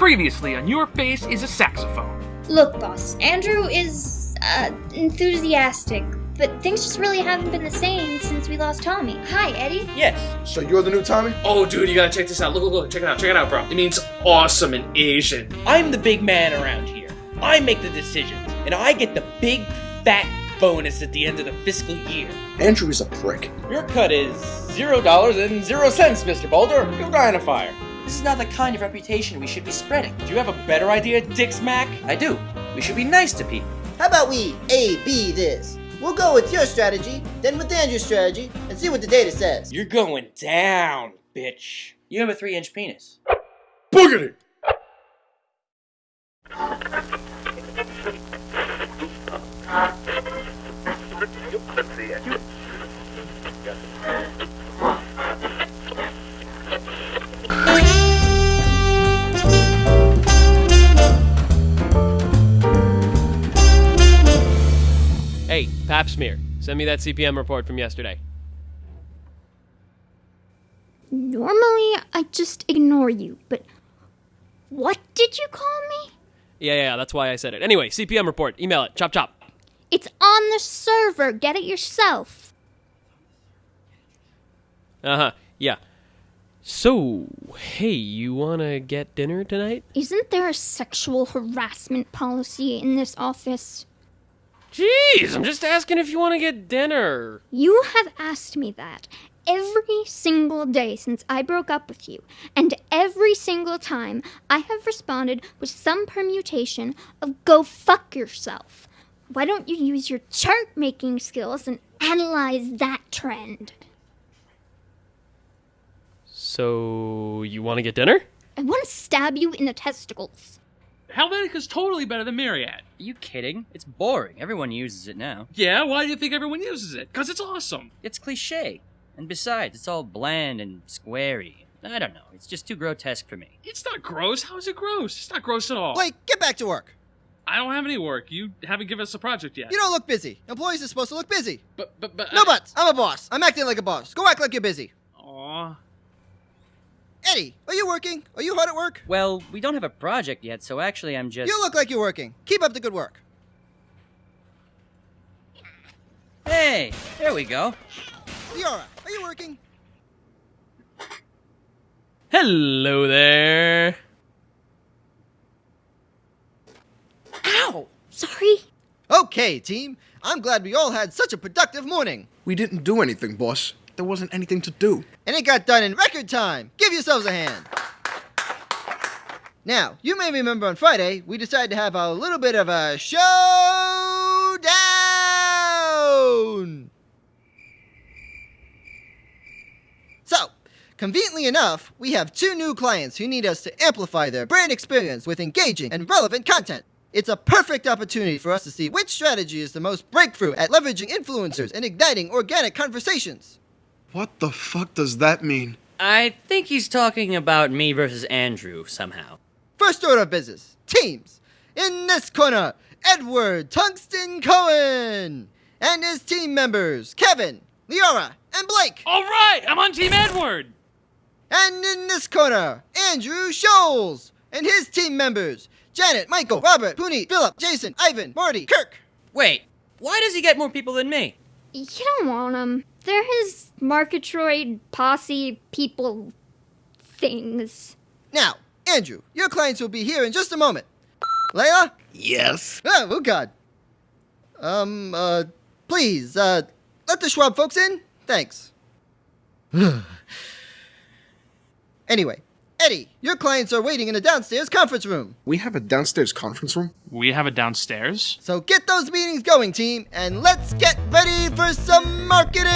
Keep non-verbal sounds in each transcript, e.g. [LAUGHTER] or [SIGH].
Previously on Your Face is a Saxophone. Look, boss, Andrew is uh, enthusiastic, but things just really haven't been the same since we lost Tommy. Hi, Eddie. Yes. So you're the new Tommy? Oh, dude, you gotta check this out. Look, look, look. Check it out. Check it out, bro. It means awesome in Asian. I'm the big man around here. I make the decisions, and I get the big fat bonus at the end of the fiscal year. Andrew is a prick. Your cut is zero dollars and zero cents, Mr. Boulder. Go die in a fire. This is not the kind of reputation we should be spreading. Do you have a better idea, Dick Smack? I do. We should be nice to people. How about we A, B this? We'll go with your strategy, then with Andrew's strategy, and see what the data says. You're going down, bitch. You have a three inch penis. Boogity! Smear, send me that CPM report from yesterday. Normally, I just ignore you, but what did you call me? Yeah, yeah, that's why I said it. Anyway, CPM report, email it, chop chop. It's on the server. Get it yourself. Uh huh, yeah. So, hey, you wanna get dinner tonight? Isn't there a sexual harassment policy in this office? Jeez, I'm just asking if you wanna get dinner. You have asked me that every single day since I broke up with you, and every single time I have responded with some permutation of go fuck yourself. Why don't you use your chart making skills and analyze that trend? So, you wanna get dinner? I want to stab you in the testicles. Helvetica's totally better than Marriott. Are you kidding? It's boring. Everyone uses it now. Yeah, why do you think everyone uses it? Because it's awesome. It's cliche. And besides, it's all bland and squarey. I don't know. It's just too grotesque for me. It's not gross. How is it gross? It's not gross at all. Blake, get back to work. I don't have any work. You haven't given us a project yet. You don't look busy. Employees are supposed to look busy. But, but, but. No buts. I'm a boss. I'm acting like a boss. Go act like you're busy. Aw. Eddie, are you working? Are you hard at work? Well, we don't have a project yet, so actually I'm just. You look like you're working. Keep up the good work. Hey, there we go. Liara, are you working? Hello there. Ow! Sorry? Okay, team. I'm glad we all had such a productive morning. We didn't do anything, boss. There wasn't anything to do. And it got done in record time. Give yourselves a hand. Now, you may remember on Friday, we decided to have a little bit of a showdown. So, conveniently enough, we have two new clients who need us to amplify their brand experience with engaging and relevant content. It's a perfect opportunity for us to see which strategy is the most breakthrough at leveraging influencers and igniting organic conversations. What the fuck does that mean? I think he's talking about me versus Andrew somehow. First order of business teams. In this corner, Edward Tungsten Cohen and his team members Kevin, Liara, and Blake. All right, I'm on Team Edward. And in this corner, Andrew Scholes and his team members Janet, Michael, Robert, Puneet, Philip, Jason, Ivan, Marty, Kirk. Wait, why does he get more people than me? You don't want them. They're his Marketroid posse people things. Now, Andrew, your clients will be here in just a moment. Leia? Yes. Oh, oh God. Um, uh, please, uh, let the Schwab folks in. Thanks. [SIGHS] anyway, Eddie, your clients are waiting in the downstairs conference room. We have a downstairs conference room? We have it downstairs. So get those meetings going, team, and let's get ready for some marketing!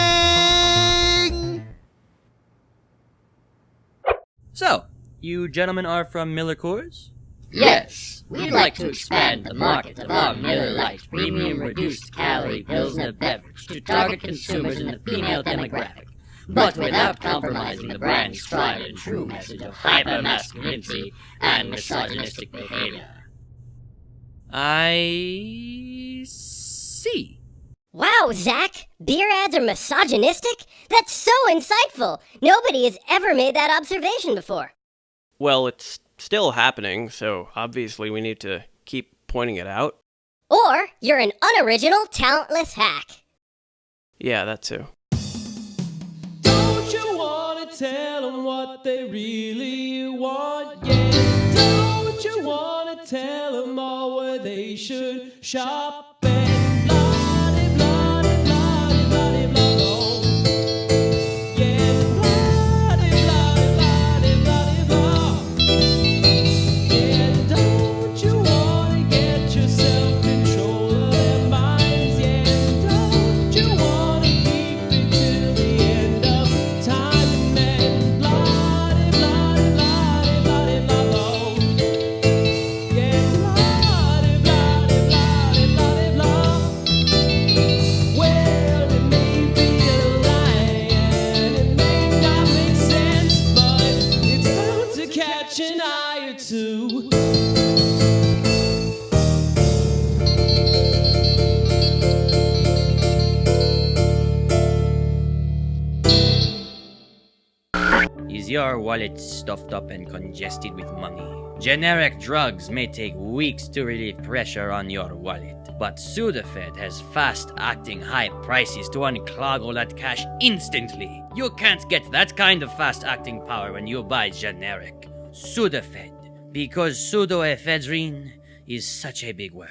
So, you gentlemen are from Miller Coors? Yes, we'd like to expand the market of our Miller Lite premium reduced calorie Pilsner beverage to target consumers in the female demographic, but without compromising the brand's tried and true message of hypermasculinity and misogynistic behavior. I see. Wow, Zach! Beer ads are misogynistic? That's so insightful! Nobody has ever made that observation before. Well, it's still happening, so obviously we need to keep pointing it out. Or you're an unoriginal, talentless hack. Yeah, that too. You wanna tell them what they really want? Yeah. Don't you wanna tell them all where they should shop and wallet stuffed up and congested with money? Generic drugs may take weeks to relieve pressure on your wallet, but Sudafed has fast acting high prices to unclog all that cash instantly. You can't get that kind of fast acting power when you buy generic. Sudafed, because pseudoephedrine is such a big word.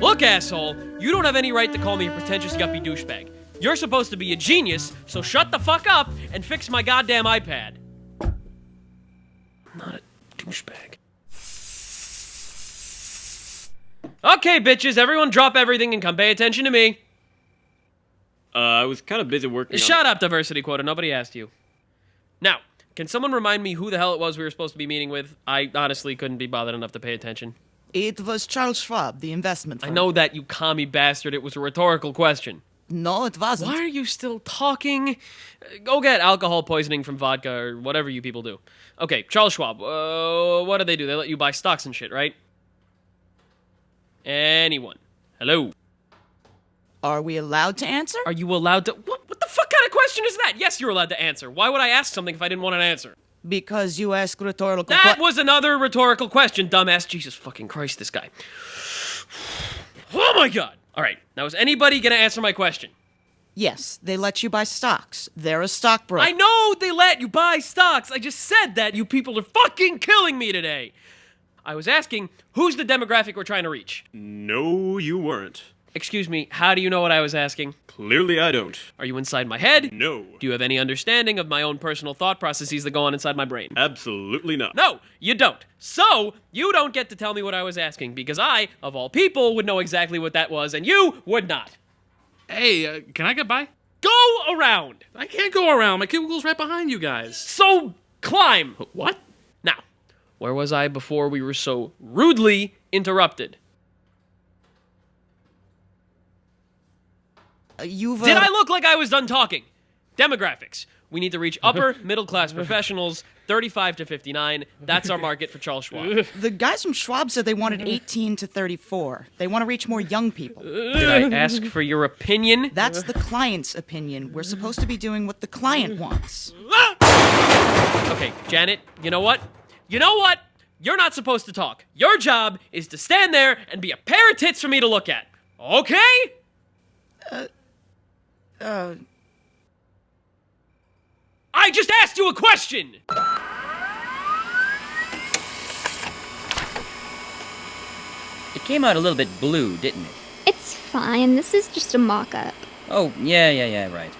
Look, asshole, you don't have any right to call me a pretentious yuppie douchebag. You're supposed to be a genius, so shut the fuck up and fix my goddamn iPad. Not a douchebag. Okay, bitches, everyone drop everything and come pay attention to me. Uh, I was kind of busy working. on- Shut up, diversity quota. Nobody asked you. Now, can someone remind me who the hell it was we were supposed to be meeting with? I honestly couldn't be bothered enough to pay attention. It was Charles Schwab, the investment I know that, you commie bastard. It was a rhetorical question. No, it wasn't. Why are you still talking? Uh, Go get alcohol poisoning from vodka or whatever you people do. Okay, Charles Schwab. Uh, what do they do? They let you buy stocks and shit, right? Anyone? Hello? Are we allowed to answer? Are you allowed to? What, what the fuck kind of question is that? Yes, you're allowed to answer. Why would I ask something if I didn't want an answer? Because you ask rhetorical That que- was another rhetorical question, dumbass. Jesus fucking Christ, this guy. Oh my god. All right, now is anybody gonna answer my question? Yes, they let you buy stocks. They're a stockbroker. I know they let you buy stocks. I just said that. You people are fucking killing me today. I was asking, who's the demographic we're trying to reach? No, you weren't. Excuse me, how do you know what I was asking? Clearly, I don't. Are you inside my head? No. Do you have any understanding of my own personal thought processes that go on inside my brain? Absolutely not. No, you don't. So, you don't get to tell me what I was asking because I, of all people, would know exactly what that was and you would not. Hey, uh, can I get by? Go around. I can't go around. My cubicle's right behind you guys. So, climb. What? Now, where was I before we were so rudely interrupted? Did I look like I was done talking? Demographics. We need to reach upper [LAUGHS] middle class professionals, 35 to 59. That's our market for Charles Schwab. [LAUGHS] The guys from Schwab said they wanted 18 to 34. They want to reach more young people. Did I ask for your opinion? That's the client's opinion. We're supposed to be doing what the client wants. [LAUGHS] Okay, Janet, you know what? You know what? You're not supposed to talk. Your job is to stand there and be a pair of tits for me to look at. Okay? Uh, Uh, I just asked you a question! It came out a little bit blue, didn't it? It's fine. This is just a mock up. Oh, yeah, yeah, yeah, right.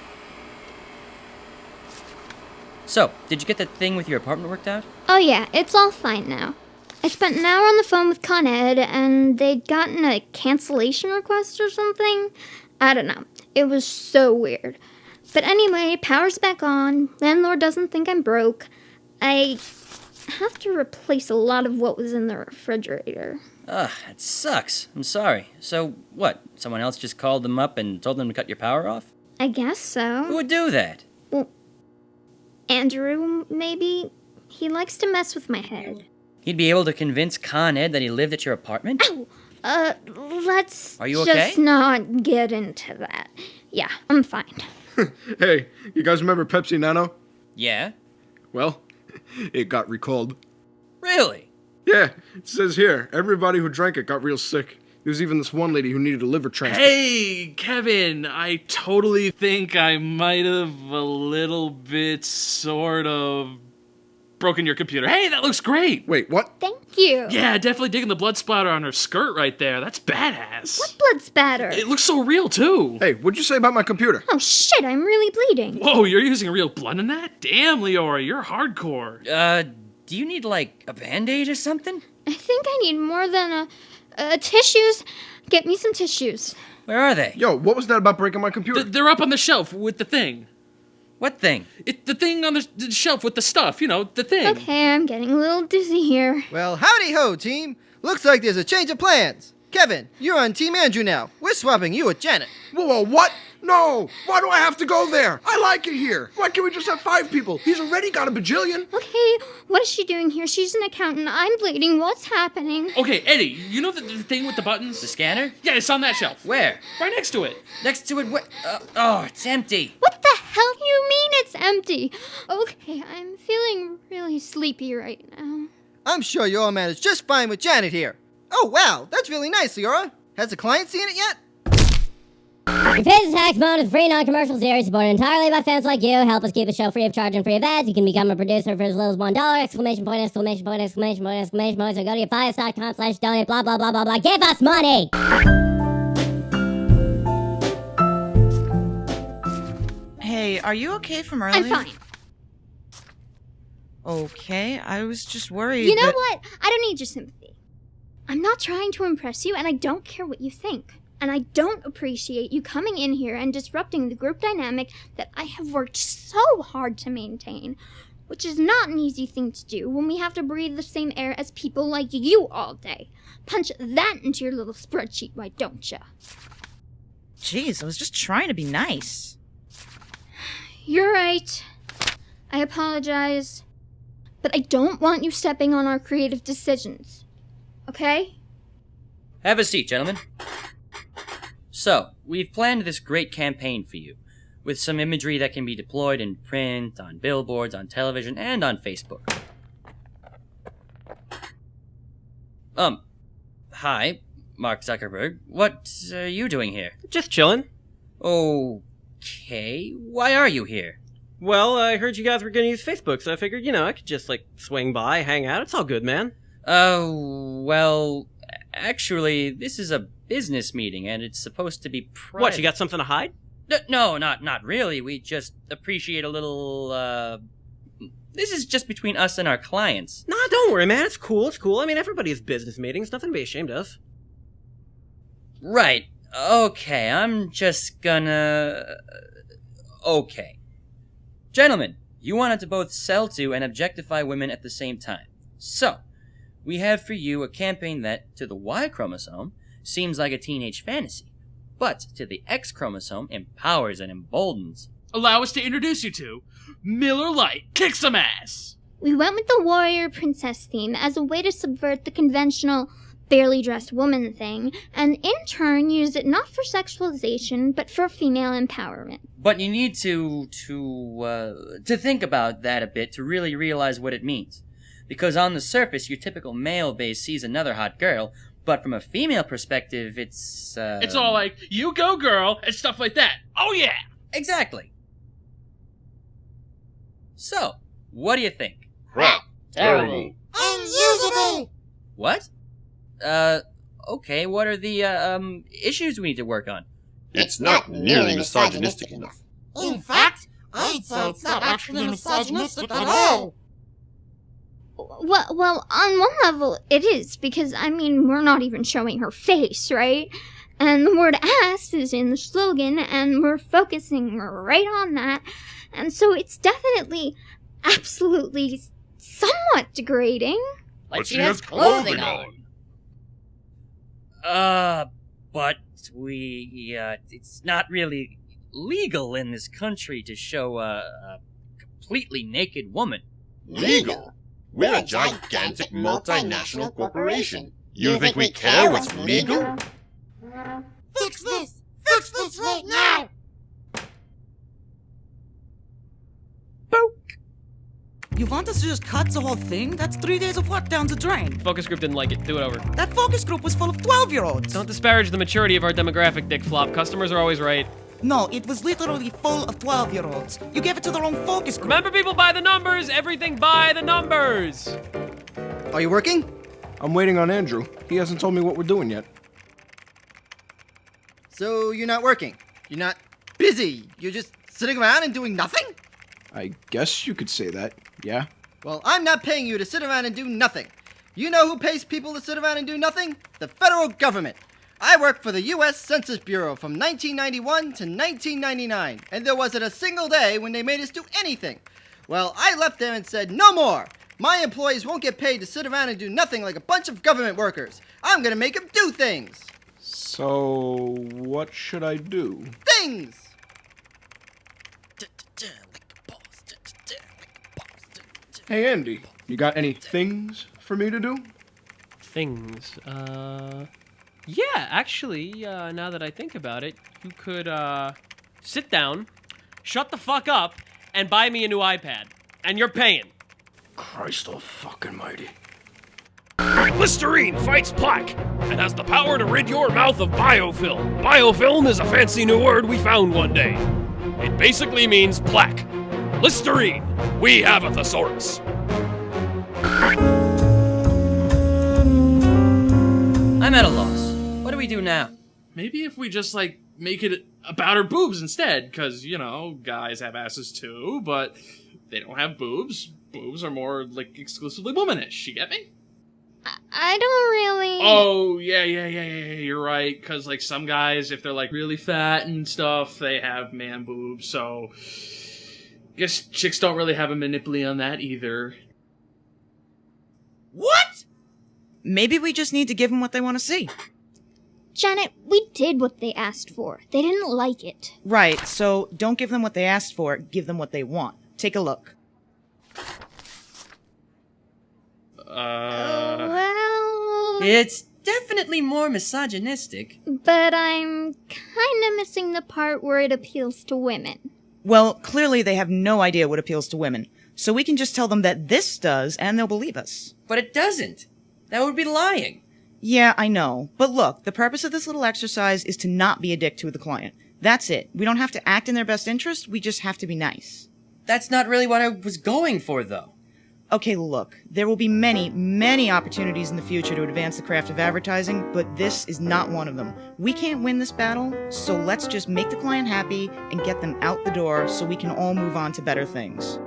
So, did you get that thing with your apartment worked out? Oh, yeah, it's all fine now. I spent an hour on the phone with Con Ed, and they'd gotten a cancellation request or something. I don't know. It was so weird. But anyway, power's back on. Landlord doesn't think I'm broke. I have to replace a lot of what was in the refrigerator. Ugh, it sucks. I'm sorry. So, what? Someone else just called them up and told them to cut your power off? I guess so. Who would do that? Well, Andrew, maybe? He likes to mess with my head. He'd be able to convince Con Ed that he lived at your apartment? Uh, let's Are you just not get into that. Yeah, I'm fine. [LAUGHS] Hey, you guys remember Pepsi Nano? Yeah? Well, [LAUGHS] it got recalled. Really? Yeah, it says here everybody who drank it got real sick. There's even this one lady who needed a liver transplant. Hey, Kevin, I totally think I might have a little bit, sort of, broken your computer. Hey, that looks great. Wait, what? Thank you. Yeah, definitely digging the blood splatter on her skirt right there. That's badass. What blood spatter? It looks so real, too. Hey, what'd you say about my computer? Oh shit, I'm really bleeding. Whoa, you're using a real blood in that? Damn, Leora, you're hardcore. Uh, do you need, like, a band aid or something? I think I need more than a, a tissues. Get me some tissues. Where are they? Yo, what was that about breaking my computer? Th- they're up on the shelf with the thing. What thing? It, the thing on the, the shelf with the stuff, you know, the thing. Okay, I'm getting a little dizzy here. Well, howdy ho, team. Looks like there's a change of plans. Kevin, you're on Team Andrew now. We're swapping you with Janet. Whoa, whoa, what? No! Why do I have to go there? I like it here. Why can't we just have five people? He's already got a bajillion. Okay, what is she doing here? She's an accountant. I'm bleeding. What's happening? Okay, Eddie, you know the, the thing with the buttons? The scanner? Yeah, it's on that shelf. Where? Right next to it. Next to it, wh- uh, oh, it's empty. What the hell do you mean it's empty? Okay, I'm feeling really sleepy right now. I'm sure you all managed just fine with Janet here. Oh, wow, that's really nice, Leora. Has the client seen it yet? Your Pizza Tax Bone is a free non-commercial series supported entirely by fans like you. Help us keep the show free of charge and free of ads. You can become a producer for as little as one dollar! Exclamation point! Exclamation point! Exclamation point! Exclamation point! So go to your slash donate. Blah blah blah blah blah. Give us money. Hey, are you okay from earlier? I'm fine. Okay, I was just worried. You know that- what? I don't need your sympathy. I'm not trying to impress you, and I don't care what you think. And I don't appreciate you coming in here and disrupting the group dynamic that I have worked so hard to maintain. Which is not an easy thing to do when we have to breathe the same air as people like you all day. Punch that into your little spreadsheet, why don't you? Jeez, I was just trying to be nice. You're right. I apologize. But I don't want you stepping on our creative decisions. Okay? Have a seat, gentlemen. So, we've planned this great campaign for you, with some imagery that can be deployed in print, on billboards, on television, and on Facebook. Um, hi, Mark Zuckerberg. What are you doing here? Just chillin'. Okay, why are you here? Well, I heard you guys were gonna use Facebook, so I figured, you know, I could just, like, swing by, hang out. It's all good, man. Oh, well, actually, this is a business meeting, and it's supposed to be private. What, you got something to hide? N- No, not not really. We just appreciate a little. uh... This is just between us and our clients. Nah, don't worry, man. It's cool. It's cool. I mean, everybody has business meetings. Nothing to be ashamed of. Right. Okay, I'm just gonna. Uh, okay. Gentlemen, you wanted to both sell to and objectify women at the same time. So, we have for you a campaign that, to the Y chromosome, seems like a teenage fantasy, but to the X chromosome empowers and emboldens. Allow us to introduce you to Miller Lite. Kick some ass. We went with the warrior princess theme as a way to subvert the conventional barely dressed woman thing, and in turn use it not for sexualization, but for female empowerment. But you need to to uh, to think about that a bit to really realize what it means. Because on the surface, your typical male base sees another hot girl, but from a female perspective, it's uh, It's all like, you go, girl, and stuff like that. Oh, yeah. exactly. So, what do you think? Crap. Terrible. Unusable. What? Uh, okay. What are the uh, um issues we need to work on? It's not nearly misogynistic enough. In fact, I'd say it's not actually misogynistic at all. Well, well, on one level, it is, because, I mean, we're not even showing her face, right? And the word ass is in the slogan, and we're focusing right on that. And so it's definitely, absolutely, somewhat degrading. But she has clothing on. Uh, but we uh, it's not really legal in this country to show a, a completely naked woman. Legal? We're a gigantic multinational corporation. You think we care what's legal? Fix this! Fix this right now! You want us to just cut the whole thing? That's three days of work down the drain. Focus group didn't like it. Do it over. That focus group was full of 12 year olds. Don't disparage the maturity of our demographic, Dick Flop. Customers are always right. No, it was literally full of 12 year olds. You gave it to the wrong focus group. Remember, people, by the numbers. Everything by the numbers. Are you working? I'm waiting on Andrew. He hasn't told me what we're doing yet. So you're not working? You're not busy? You're just sitting around and doing nothing? I guess you could say that, yeah? Well, I'm not paying you to sit around and do nothing. You know who pays people to sit around and do nothing? The federal government. I worked for the U.S. Census Bureau from 1991 to 1999, and there wasn't a single day when they made us do anything. Well, I left there and said, no more. My employees won't get paid to sit around and do nothing like a bunch of government workers. I'm gonna make them do things. So, what should I do? Things! Hey, Andy, you got any things for me to do? Things. Uh. Yeah, actually, uh, now that I think about it, you could, uh. Sit down, shut the fuck up, and buy me a new iPad. And you're paying. Christ all fucking mighty. Listerine fights plaque and has the power to rid your mouth of biofilm. Biofilm is a fancy new word we found one day. It basically means plaque. Listerine, we have a thesaurus. I'm at a loss. What do we do now? Maybe if we just like make it about her boobs instead, because you know guys have asses too, but they don't have boobs. Boobs are more like exclusively womanish. You get me? I don't really. Oh yeah, yeah, yeah, yeah. yeah, You're right. Because like some guys, if they're like really fat and stuff, they have man boobs. So I guess chicks don't really have a monopoly on that either. What? Maybe we just need to give them what they want to see. Janet, we did what they asked for. They didn't like it. Right, so don't give them what they asked for, give them what they want. Take a look. Uh. Well. It's definitely more misogynistic. But I'm kind of missing the part where it appeals to women. Well, clearly they have no idea what appeals to women. So we can just tell them that this does, and they'll believe us. But it doesn't. That would be lying. Yeah, I know. But look, the purpose of this little exercise is to not be a dick to the client. That's it. We don't have to act in their best interest, we just have to be nice. That's not really what I was going for, though. Okay, look, there will be many, many opportunities in the future to advance the craft of advertising, but this is not one of them. We can't win this battle, so let's just make the client happy and get them out the door so we can all move on to better things.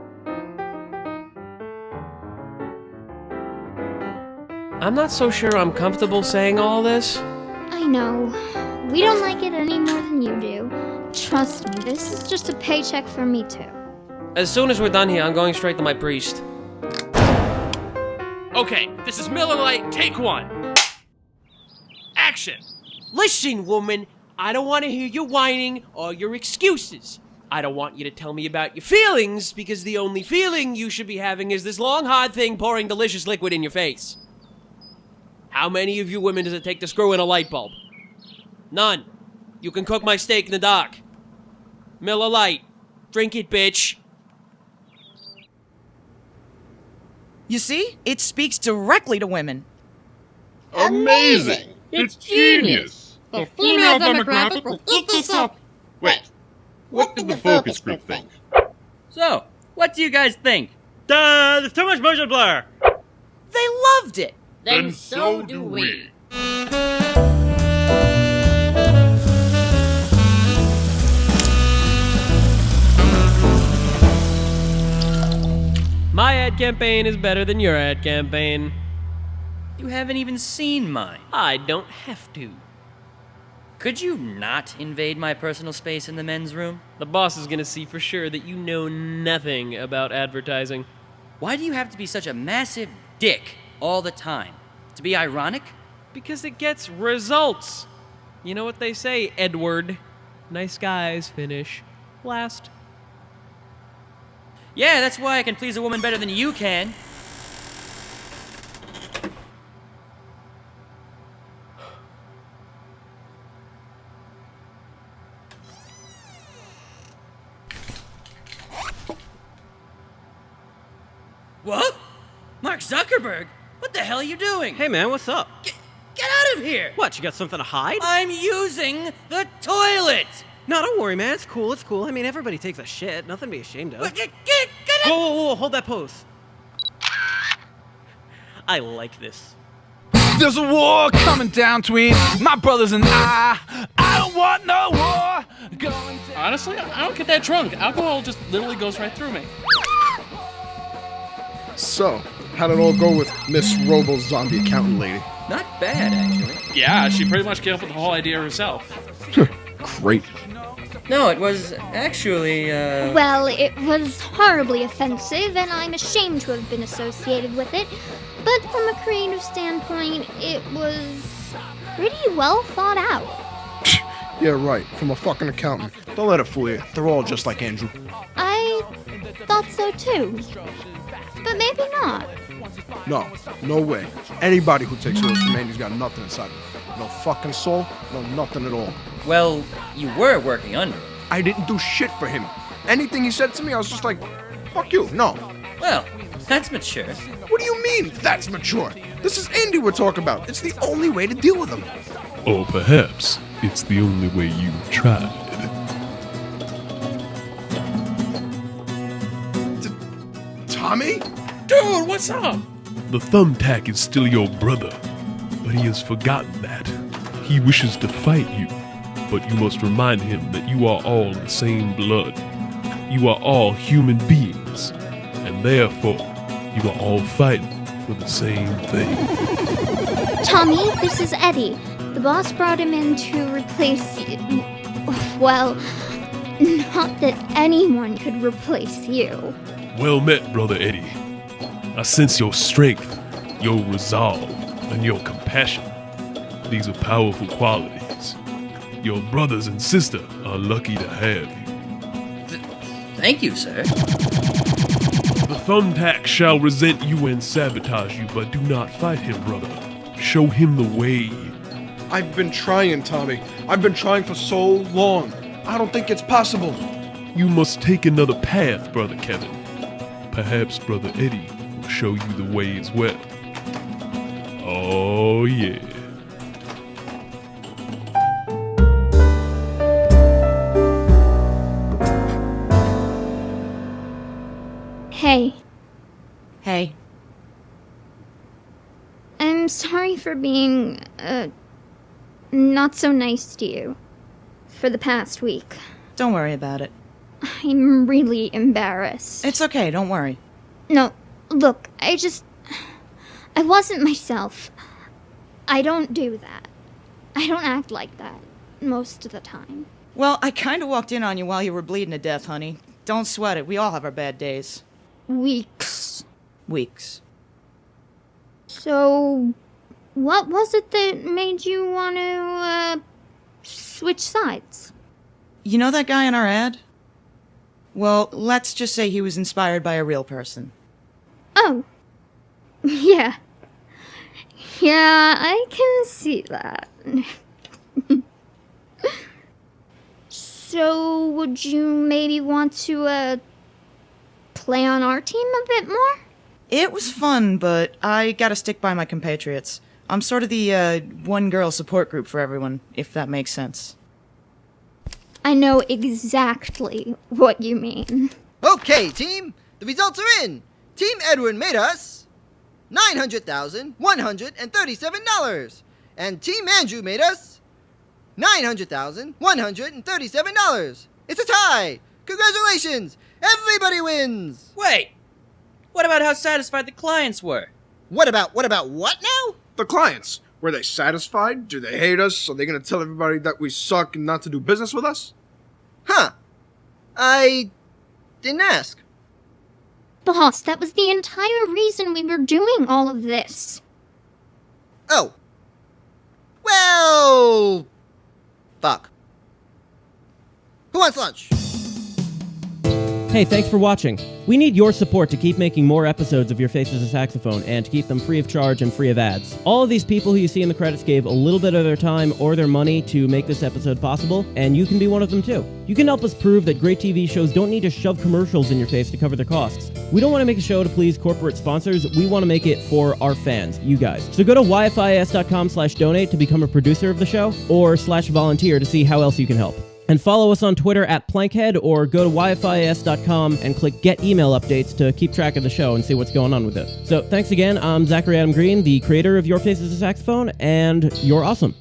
I'm not so sure I'm comfortable saying all this. I know. We don't like it any more than you do. Trust me, this is just a paycheck for me too. As soon as we're done here, I'm going straight to my priest. Okay, this is Miller Lite. Take one. Action. Listen, woman, I don't want to hear your whining or your excuses. I don't want you to tell me about your feelings because the only feeling you should be having is this long, hard thing pouring delicious liquid in your face. How many of you women does it take to screw in a light bulb? None. You can cook my steak in the dark. Miller Lite. Drink it, bitch. You see? It speaks directly to women. Amazing! It's genius! The female demographic will eat this up! Wait, what did the focus group think? So, what do you guys think? Duh, there's too much motion blur. They loved it! Then so do we. Ad campaign is better than your ad campaign. You haven't even seen mine. I don't have to. Could you not invade my personal space in the men's room? The boss is gonna see for sure that you know nothing about advertising. Why do you have to be such a massive dick all the time? To be ironic? Because it gets results. You know what they say, Edward? Nice guys finish last. Yeah, that's why I can please a woman better than you can. What? Mark Zuckerberg? What the hell are you doing? Hey man, what's up? Get out of here! What, you got something to hide? I'm using the toilet! No, don't worry, man. It's cool. It's cool. I mean, everybody takes a shit. Nothing to be ashamed of. Get, get, get Whoa, whoa, whoa! Hold that pose. I like this. There's a war coming down between my brothers and I. I don't want no war. Going Honestly, I don't get that drunk. Alcohol just literally goes right through me. So, how did it all go with Miss Robo Zombie Accountant Lady? Not bad, actually. Yeah, she pretty much came up with the whole idea herself. Great. No, it was actually, uh. Well, it was horribly offensive, and I'm ashamed to have been associated with it. But from a creative standpoint, it was pretty well thought out. [LAUGHS] Yeah, right. From a fucking accountant. Don't let it fool you. They're all just like Andrew. I thought so too. But maybe not. No, no way. Anybody who takes orders from Andy's got nothing inside him. No fucking soul, no nothing at all. Well, you were working under him. I didn't do shit for him. Anything he said to me, I was just like, fuck you, no. Well, that's mature. What do you mean, that's mature? This is Andy we're talking about. It's the only way to deal with him. Or perhaps it's the only way you've tried. Tommy? Dude, what's up? The thumbtack is still your brother, but he has forgotten that. He wishes to fight you, but you must remind him that you are all the same blood. You are all human beings, and therefore you are all fighting for the same thing. Tommy, this is Eddie. The boss brought him in to replace you. Well, not that anyone could replace you. Well met, Brother Eddie. I sense your strength, your resolve, and your compassion. These are powerful qualities. Your brothers and sister are lucky to have you. Thank you, sir. The thumbtack shall resent you and sabotage you, but do not fight him, brother. Show him the way. I've been trying, Tommy. I've been trying for so long. I don't think it's possible. You must take another path, Brother Kevin. Perhaps Brother Eddie will show you the way as well. Oh, yeah. Sorry for being, uh, not so nice to you for the past week. don't worry about it. I'm really embarrassed. It's okay, don't worry. No, look, I just. I wasn't myself. I don't do that. I don't act like that most of the time. Well, I kind of walked in on you while you were bleeding to death, honey. Don't sweat it. We all have our bad days. Weeks. Weeks. So, what was it that made you want to, uh, switch sides? You know that guy in our ad? Well, let's just say he was inspired by a real person. Oh. [LAUGHS] Yeah. Yeah, I can see that. [LAUGHS] so, would you maybe want to, uh, play on our team a bit more? It was fun, but I gotta stick by my compatriots. I'm sort of the uh, one girl support group for everyone, if that makes sense. I know exactly what you mean. Okay, team, the results are in. Team Edwin made us $900,137. And Team Andrew made us $900,137. It's a tie. Congratulations. Everybody wins. Wait. What about how satisfied the clients were? What about what about what now? The clients. Were they satisfied? Do they hate us? Are they gonna tell everybody that we suck and not to do business with us? Huh. I didn't ask. Boss, that was the entire reason we were doing all of this. Oh. Well. Fuck. Who wants lunch? Hey, thanks for watching. We need your support to keep making more episodes of Your Face is a Saxophone and to keep them free of charge and free of ads. All of these people who you see in the credits gave a little bit of their time or their money to make this episode possible, and you can be one of them too. You can help us prove that great TV shows don't need to shove commercials in your face to cover their costs. We don't want to make a show to please corporate sponsors, we want to make it for our fans, you guys. So go to yfis.com slash donate to become a producer of the show, or slash volunteer to see how else you can help. And follow us on Twitter at Plankhead or go to yfis.com and click Get Email Updates to keep track of the show and see what's going on with it. So thanks again. I'm Zachary Adam Green, the creator of Your Face is a Saxophone, and you're awesome.